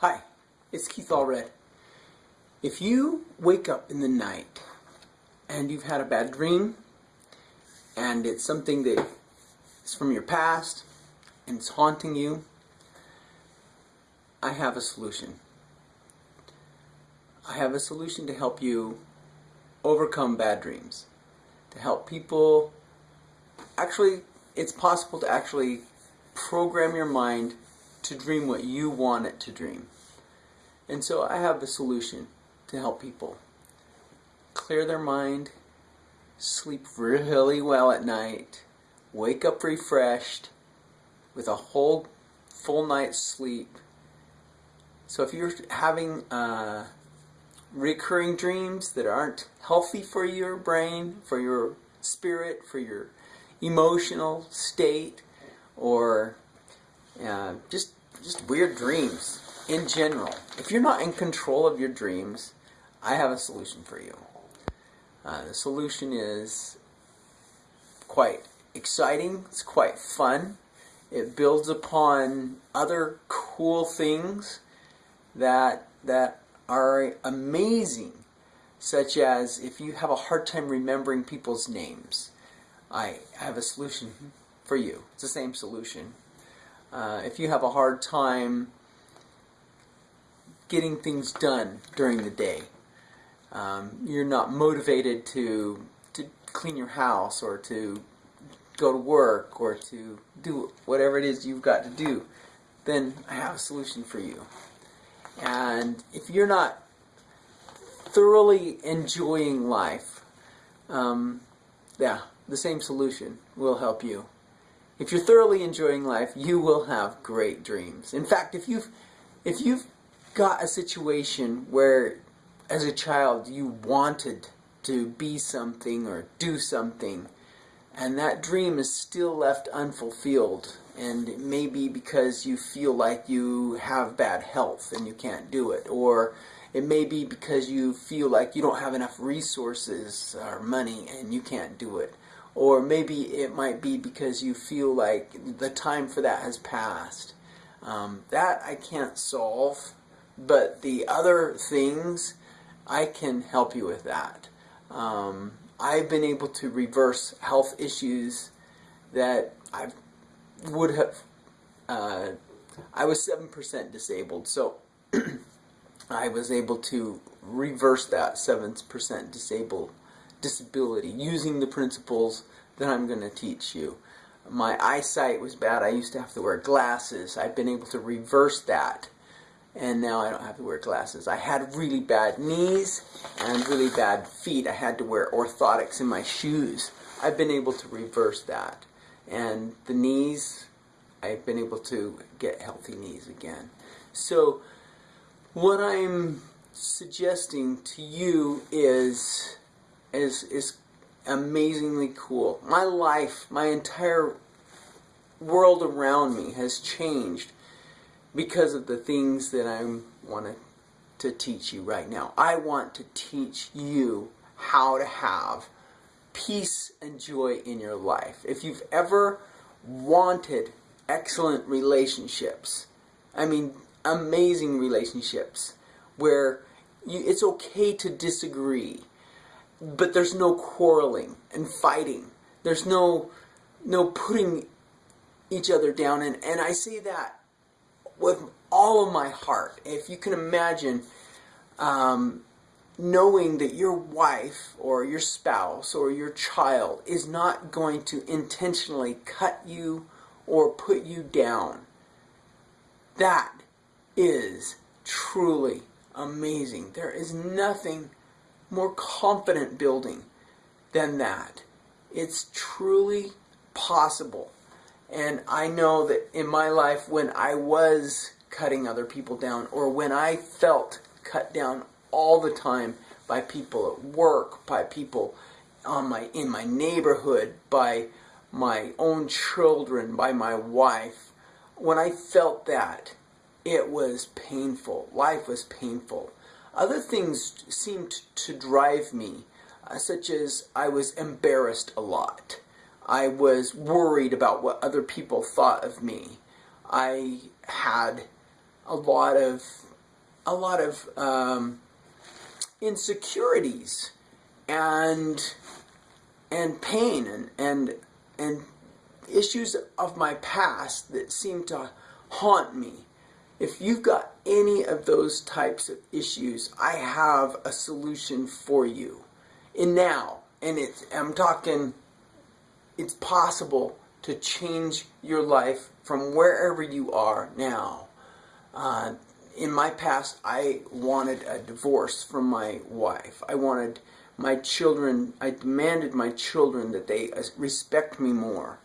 Hi, it's Keith Allred. If you wake up in the night and you've had a bad dream and it's something that is from your past and it's haunting you, I have a solution. I have a solution to help you overcome bad dreams. To help people, actually, it's possible to actually program your mind to dream what you want it to dream. And so I have a solution to help people clear their mind, sleep really well at night, wake up refreshed with a whole full night's sleep. So if you're having uh, recurring dreams that aren't healthy for your brain, for your spirit, for your emotional state, or uh, just just weird dreams in general. If you're not in control of your dreams, I have a solution for you. Uh, the solution is quite exciting. It's quite fun. It builds upon other cool things that that are amazing, such as if you have a hard time remembering people's names. I have a solution for you. It's the same solution. Uh, if you have a hard time getting things done during the day, um, you're not motivated to to clean your house or to go to work or to do whatever it is you've got to do, then I have a solution for you. And if you're not thoroughly enjoying life, um, yeah, the same solution will help you. If you're thoroughly enjoying life, you will have great dreams. In fact, if you've if you've got a situation where as a child you wanted to be something or do something and that dream is still left unfulfilled and it may be because you feel like you have bad health and you can't do it or it may be because you feel like you don't have enough resources or money and you can't do it or maybe it might be because you feel like the time for that has passed. Um, that I can't solve, but the other things, I can help you with that. Um, I've been able to reverse health issues that I would have. Uh, I was seven percent disabled, so I was able to reverse that seven percent disabled disability using the principles that I'm going to teach you. My eyesight was bad. I used to have to wear glasses. I've been able to reverse that. And now I don't have to wear glasses. I had really bad knees and really bad feet. I had to wear orthotics in my shoes. I've been able to reverse that. And the knees, I've been able to get healthy knees again. So what I'm suggesting to you is is is amazingly cool. My life, my entire world around me has changed because of the things that I want to teach you right now. I want to teach you how to have peace and joy in your life. If you've ever wanted excellent relationships, I mean amazing relationships, where you, it's okay to disagree but there's no quarreling and fighting. There's no no putting each other down and, and I say that with all of my heart. If you can imagine um, knowing that your wife or your spouse or your child is not going to intentionally cut you or put you down. That is truly amazing. There is nothing more confident building than that. It's truly possible. And I know that in my life when I was cutting other people down or when I felt cut down all the time by people at work, by people on my in my neighborhood, by my own children, by my wife, when I felt that, it was painful. Life was painful. Other things seemed to drive me, uh, such as I was embarrassed a lot. I was worried about what other people thought of me. I had a lot of a lot of um, insecurities and and pain and and and issues of my past that seem to haunt me. If you've got any of those types of issues, I have a solution for you. And now, and it's I'm talking it's possible to change your life from wherever you are now. Uh, in my past, I wanted a divorce from my wife. I wanted my children, I demanded my children that they uh, respect me more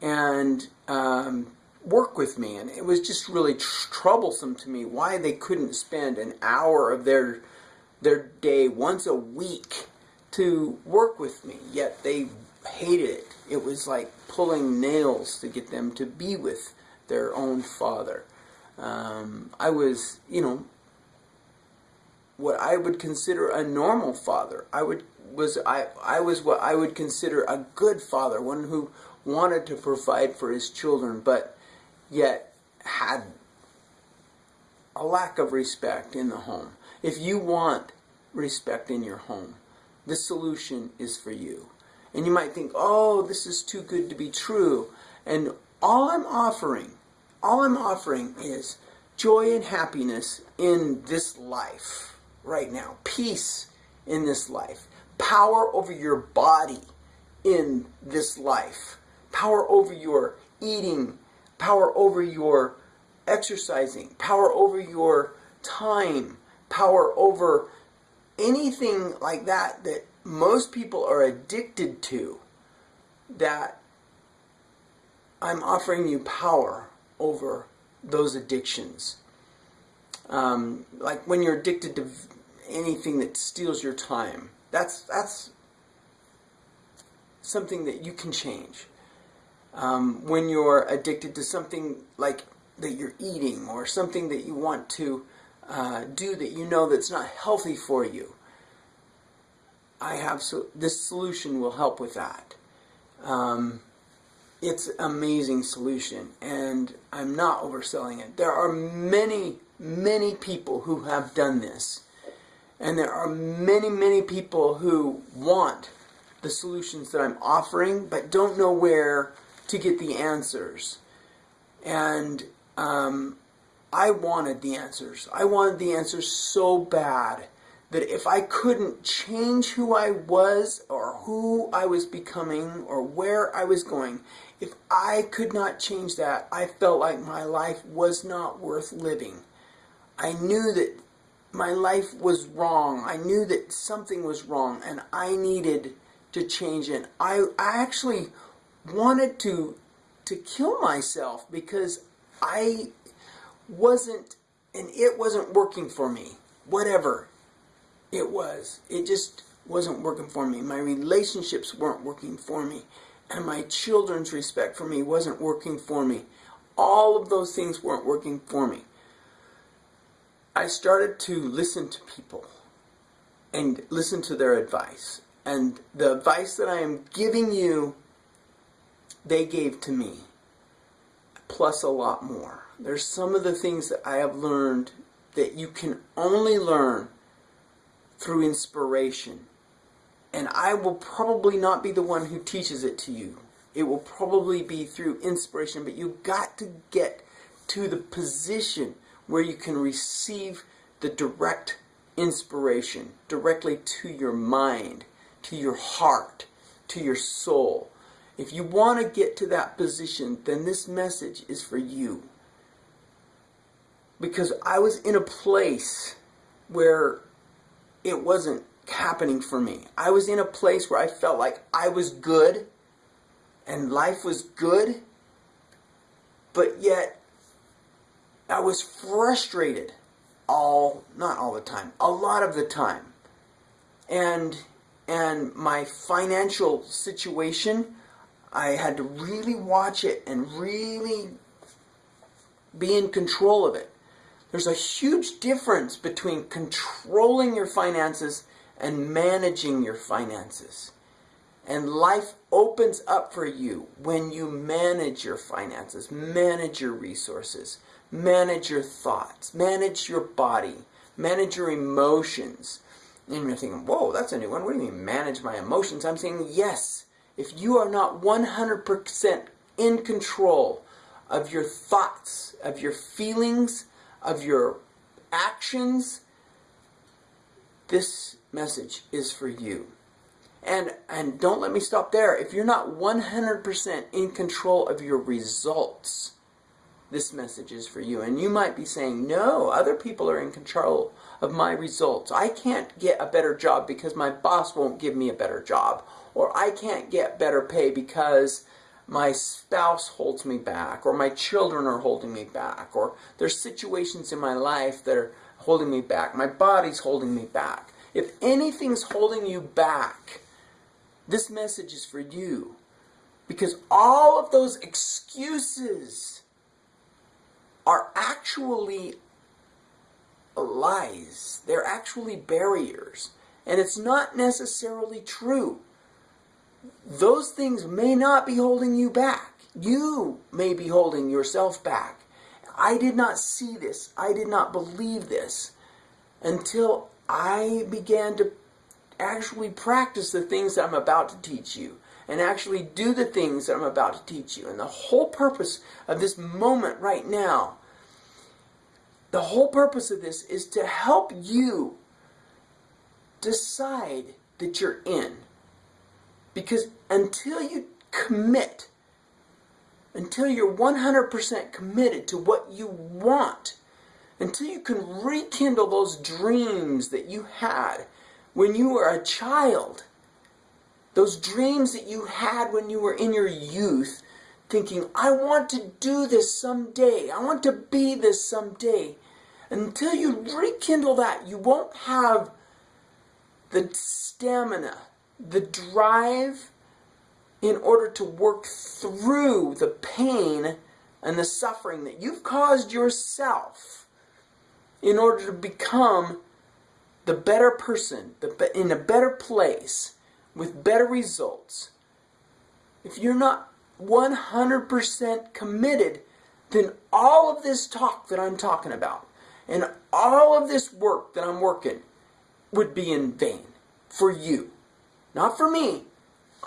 and um, work with me. And it was just really tr- troublesome to me why they couldn't spend an hour of their, their day once a week to work with me, yet they hated it. It was like pulling nails to get them to be with their own father. Um, I was, you know, what I would consider a normal father. I would was I I was what I would consider a good father, one who wanted to provide for his children, but yet had a lack of respect in the home. If you want respect in your home, the solution is for you. And you might think, oh, this is too good to be true. And all I'm offering, all I'm offering is joy and happiness in this life right now, peace in this life, power over your body in this life, power over your eating, power over your exercising, power over your time, power over anything like that that most people are addicted to that I'm offering you power over those addictions. Um, like when you're addicted to anything that steals your time, that's that's something that you can change. Um, when you're addicted to something like that you're eating or something that you want to uh, do that you know that's not healthy for you, I have so this solution will help with that. Um, it's amazing solution, and I'm not overselling it. There are many, many people who have done this, and there are many, many people who want the solutions that I'm offering, but don't know where to get the answers. And um, I wanted the answers. I wanted the answers so bad that if I couldn't change who I was or who I was becoming or where I was going, if I could not change that, I felt like my life was not worth living. I knew that my life was wrong. I knew that something was wrong and I needed to change it. I, I actually wanted to to kill myself because I wasn't and it wasn't working for me. Whatever it was. It just wasn't working for me. My relationships weren't working for me. And my children's respect for me wasn't working for me. All of those things weren't working for me. I started to listen to people and listen to their advice. And the advice that I am giving you, they gave to me, plus a lot more. There's some of the things that I have learned that you can only learn through inspiration. And I will probably not be the one who teaches it to you. It will probably be through inspiration, but you've got to get to the position where you can receive the direct inspiration directly to your mind, to your heart, to your soul. If you want to get to that position, then this message is for you. Because I was in a place where it wasn't happening for me. I was in a place where I felt like I was good and life was good, but yet I was frustrated all, not all the time, a lot of the time. And, and my financial situation, I had to really watch it and really be in control of it. There's a huge difference between controlling your finances and managing your finances. And life opens up for you when you manage your finances, manage your resources, manage your thoughts, manage your body, manage your emotions. And you're thinking, whoa, that's a new one. What do you mean, manage my emotions? I'm saying, yes, if you are not 100% in control of your thoughts, of your feelings, of your actions, this message is for you. And and don't let me stop there. If you're not 100% in control of your results, this message is for you. And you might be saying, "No, other people are in control of my results. I can't get a better job because my boss won't give me a better job, or I can't get better pay because my spouse holds me back, or my children are holding me back, or there's situations in my life that are holding me back. My body's holding me back. If anything's holding you back, this message is for you. Because all of those excuses are actually lies. They're actually barriers. And it's not necessarily true. Those things may not be holding you back. You may be holding yourself back. I did not see this. I did not believe this until I began to actually practice the things that I'm about to teach you and actually do the things that I'm about to teach you. And the whole purpose of this moment right now, the whole purpose of this is to help you decide that you're in. Because until you commit, until you're 100% committed to what you want, until you can rekindle those dreams that you had when you were a child, those dreams that you had when you were in your youth, thinking, I want to do this someday, I want to be this someday. Until you rekindle that, you won't have the stamina, the drive in order to work through the pain and the suffering that you've caused yourself in order to become the better person, the in a better place, with better results, if you're not 100% committed, then all of this talk that I'm talking about and all of this work that I'm working would be in vain for you. Not for me.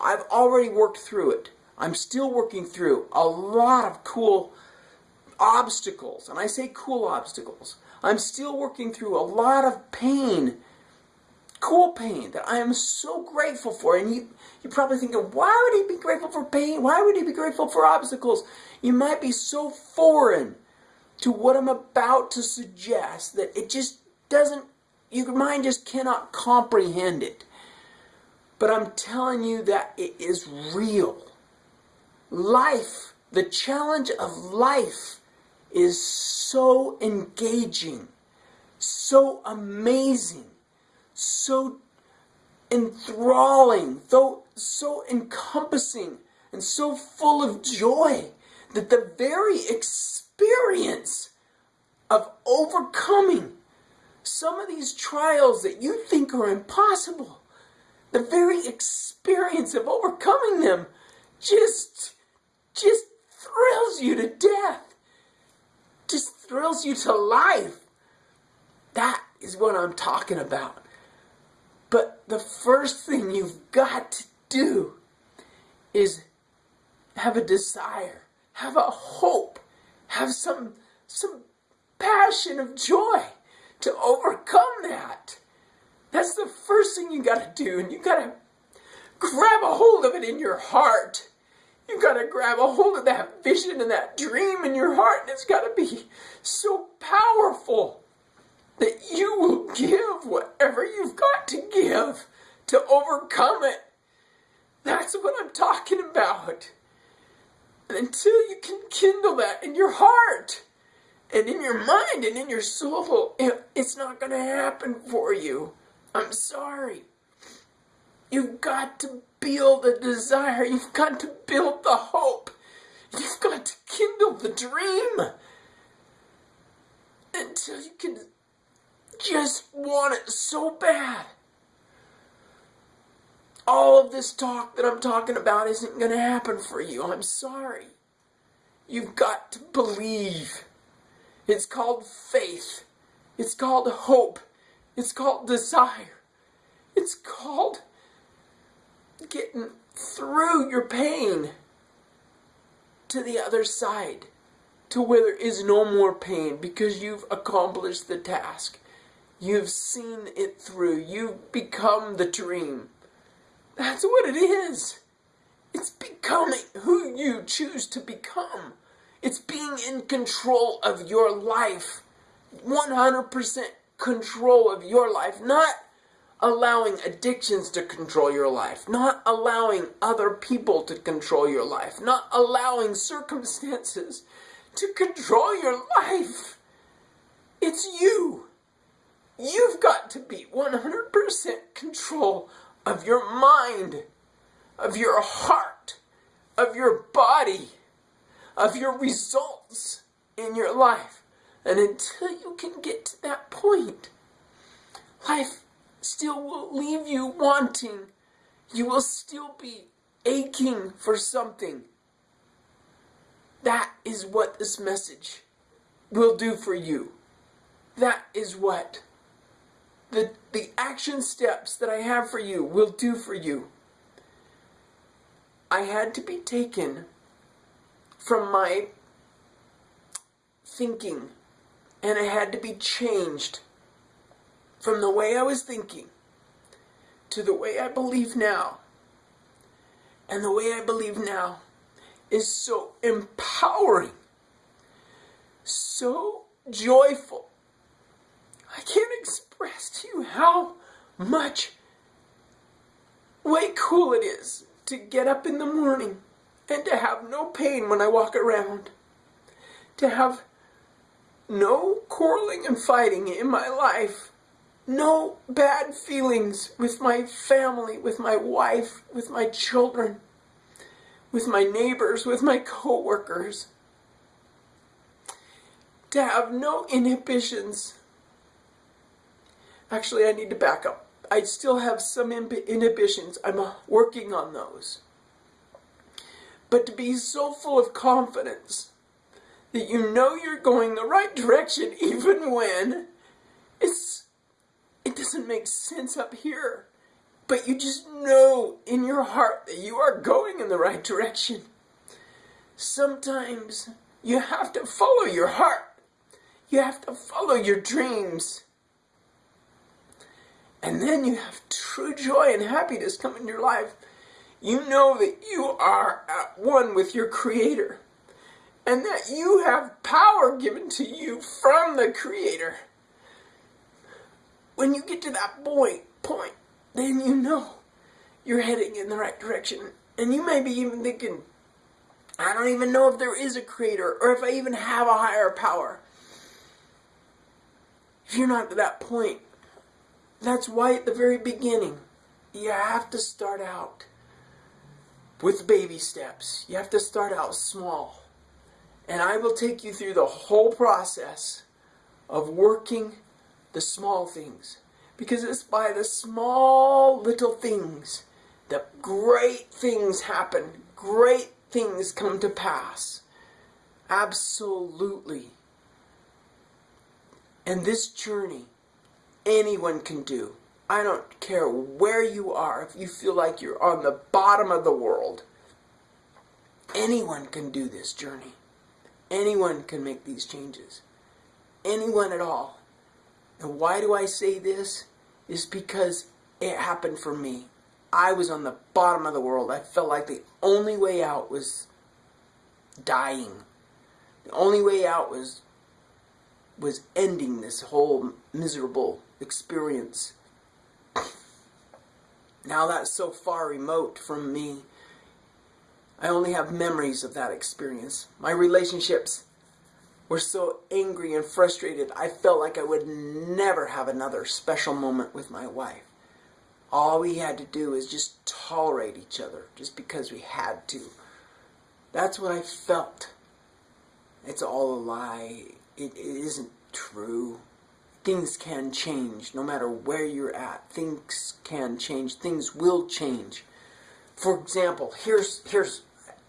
I've already worked through it. I'm still working through a lot of cool obstacles. And I say cool obstacles I'm still working through a lot of pain, cool pain that I am so grateful for. And you, you're probably thinking, why would he be grateful for pain? Why would he be grateful for obstacles? You might be so foreign to what I'm about to suggest that it just doesn't, your mind just cannot comprehend it. But I'm telling you that it is real. Life, the challenge of life is so engaging, so amazing, so enthralling, so, so encompassing, and so full of joy that the very experience of overcoming some of these trials that you think are impossible, the very experience of overcoming them just, just thrills you to death just thrills you to life. That is what I'm talking about. But the first thing you've got to do is have a desire, have a hope, have some some passion of joy to overcome that. That's the first thing you got to do, and you got to grab a hold of it in your heart. You gotta grab a hold of that vision and that dream in your heart, and it's gotta be so powerful that you will give whatever you've got to give to overcome it. That's what I'm talking about. And until you can kindle that in your heart and in your mind and in your soul, it's not going to happen for you. I'm sorry. You've got to build the desire. You've got to build the hope. You've got to kindle the dream until you can just want it so bad. All of this talk that I'm talking about isn't going to happen for you. I'm sorry. You've got to believe. It's called faith. It's called hope. It's called desire. It's called getting through your pain to the other side, to where there is no more pain because you've accomplished the task. You've seen it through. You've become the dream. That's what it is. It's becoming who you choose to become. It's being in control of your life. 100% control of your life. Not allowing addictions to control your life. Not allowing other people to control your life. Not allowing circumstances to control your life. It's you. You've got to be 100% control of your mind, of your heart, of your body, of your results in your life. And until you can get to that point, life still will leave you wanting. You will still be aching for something. That is what this message will do for you. That is what the, the action steps that I have for you will do for you. I had to be taken from my thinking and it had to be changed from the way I was thinking to the way I believe now. And the way I believe now is so empowering, so joyful, I can't express to you how much way cool it is to get up in the morning and to have no pain when I walk around. To have no quarreling and fighting in my life. No bad feelings with my family, with my wife, with my children, with my neighbors, with my coworkers. To have no inhibitions Actually, I need to back up. I still have some inhibitions. I'm uh, working on those. But to be so full of confidence that you know you're going the right direction even when it's it doesn't make sense up here. But you just know in your heart that you are going in the right direction. Sometimes you have to follow your heart. You have to follow your dreams. And then you have true joy and happiness come in your life. You know that you are at one with your Creator. And that you have power given to you from the Creator. When you get to that point, point, then you know you're heading in the right direction. And you may be even thinking, I don't even know if there is a creator or if I even have a higher power. If you're not to that point, that's why at the very beginning, you have to start out with baby steps. You have to start out small. And I will take you through the whole process of working the small things. Because it's by the small little things that great things happen. Great things come to pass. Absolutely. And this journey anyone can do. I don't care where you are, if you feel like you're on the bottom of the world. Anyone can do this journey. Anyone can make these changes. Anyone at all. And why do I say this? Is because it happened for me. I was on the bottom of the world. I felt like the only way out was dying. The only way out was was ending this whole miserable experience. Now that's so far remote from me. I only have memories of that experience. My relationships were so angry and frustrated, I felt like I would never have another special moment with my wife. All we had to do is just tolerate each other, just because we had to. That's what I felt. It's all a lie. it, it isn't true things can change no matter where you're at. Things can change. Things will change. For example, here's here's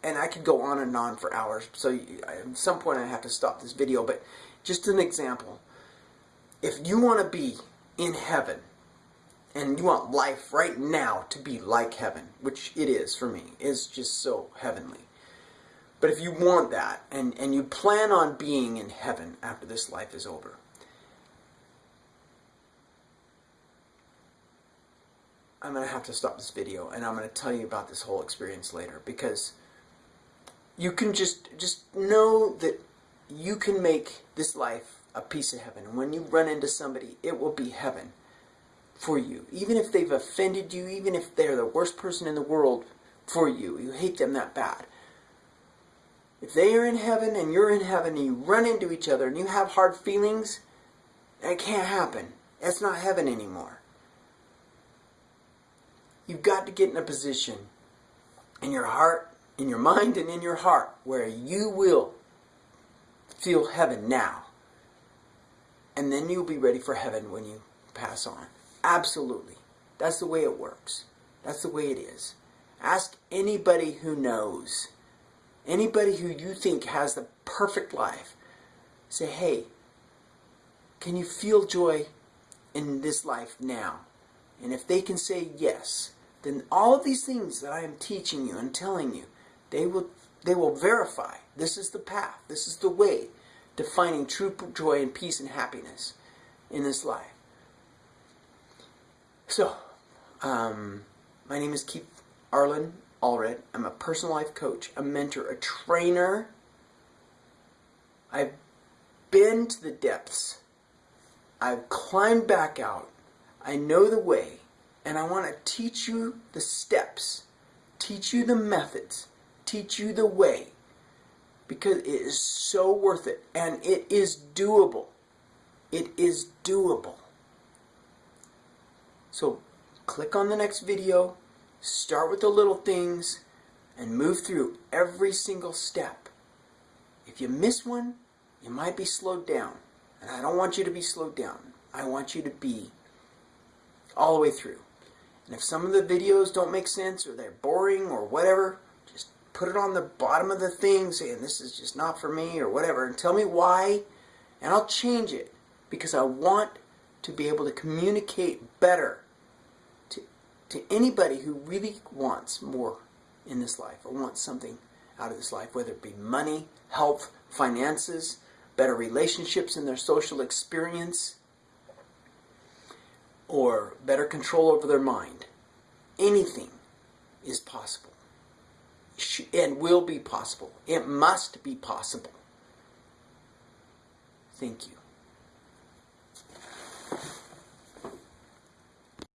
and I could go on and on for hours. So at some point I have to stop this video, but just an example. if you want to be in heaven and you want life right now to be like heaven, which it is for me, it's just so heavenly. But if you want that and, and you plan on being in heaven after this life is over, I'm going to have to stop this video and I'm going to tell you about this whole experience later because you can just just know that you can make this life a piece of heaven. And when you run into somebody, it will be heaven for you. Even if they've offended you, even if they're the worst person in the world for you, you hate them that bad. If they are in heaven and you're in heaven and you run into each other and you have hard feelings, that can't happen. That's not heaven anymore. You've got to get in a position in your heart, in your mind, and in your heart where you will feel heaven now. And then you'll be ready for heaven when you pass on. Absolutely. That's the way it works. That's the way it is. Ask anybody who knows, anybody who you think has the perfect life. Say, hey, can you feel joy in this life now? And if they can say yes, then all of these things that I am teaching you and telling you, they will they will verify this is the path, this is the way to finding true joy and peace and happiness in this life. So, um, my name is Keith Arlen Allred. I'm a personal life coach, a mentor, a trainer. I've been to the depths. I've climbed back out. I know the way. And I want to teach you the steps, teach you the methods, teach you the way. Because it is so worth it. And it is doable. It is doable. So click on the next video, start with the little things, and move through every single step. If you miss one, you might be slowed down. And I don't want you to be slowed down. I want you to be all the way through. And if some of the videos don't make sense or they're boring or whatever, put it on the bottom of the thing saying this is just not for me or whatever and tell me why and I'll change it because I want to be able to communicate better to, to anybody who really wants more in this life or wants something out of this life, whether it be money, health, finances, better relationships in their social experience, or better control over their mind. Anything is possible and will be possible. It must be possible. Thank you.